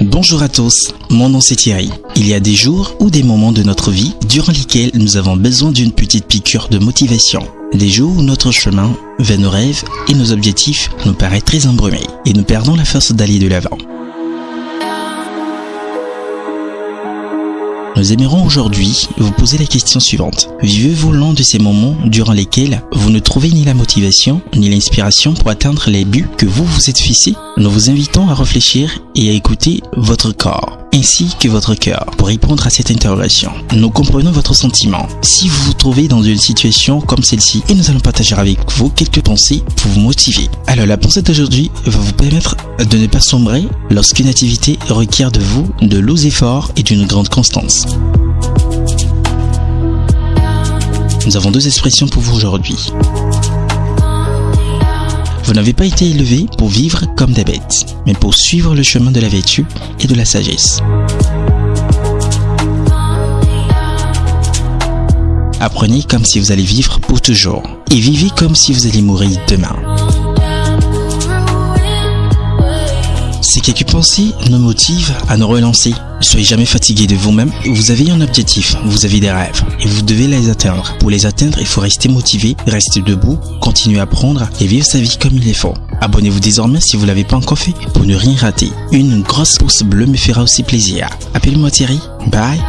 Bonjour à tous, mon nom c'est Thierry. Il y a des jours ou des moments de notre vie durant lesquels nous avons besoin d'une petite piqûre de motivation. Des jours où notre chemin vers nos rêves et nos objectifs nous paraît très embrumé et nous perdons la force d'aller de l'avant. Nous aimerons aujourd'hui vous poser la question suivante. Vivez-vous l'un de ces moments durant lesquels vous ne trouvez ni la motivation ni l'inspiration pour atteindre les buts que vous vous êtes fixés? Nous vous invitons à réfléchir et à écouter votre corps ainsi que votre cœur pour répondre à cette interrogation. Nous comprenons votre sentiment. Si vous vous trouvez dans une situation comme celle-ci et nous allons partager avec vous quelques pensées pour vous motiver. Alors la pensée d'aujourd'hui va vous permettre de ne pas sombrer lorsqu'une activité requiert de vous de lourds efforts et d'une grande constance. Nous avons deux expressions pour vous aujourd'hui. Vous n'avez pas été élevé pour vivre comme des bêtes, mais pour suivre le chemin de la vertu et de la sagesse. Apprenez comme si vous allez vivre pour toujours et vivez comme si vous allez mourir demain. Quelques pensées nous motivent à nous relancer. Ne soyez jamais fatigué de vous-même. Vous avez un objectif, vous avez des rêves et vous devez les atteindre. Pour les atteindre, il faut rester motivé, rester debout, continuer à apprendre et vivre sa vie comme il est faut. Abonnez-vous désormais si vous ne l'avez pas encore fait pour ne rien rater. Une grosse pouce bleue me fera aussi plaisir. Appelez-moi Thierry. Bye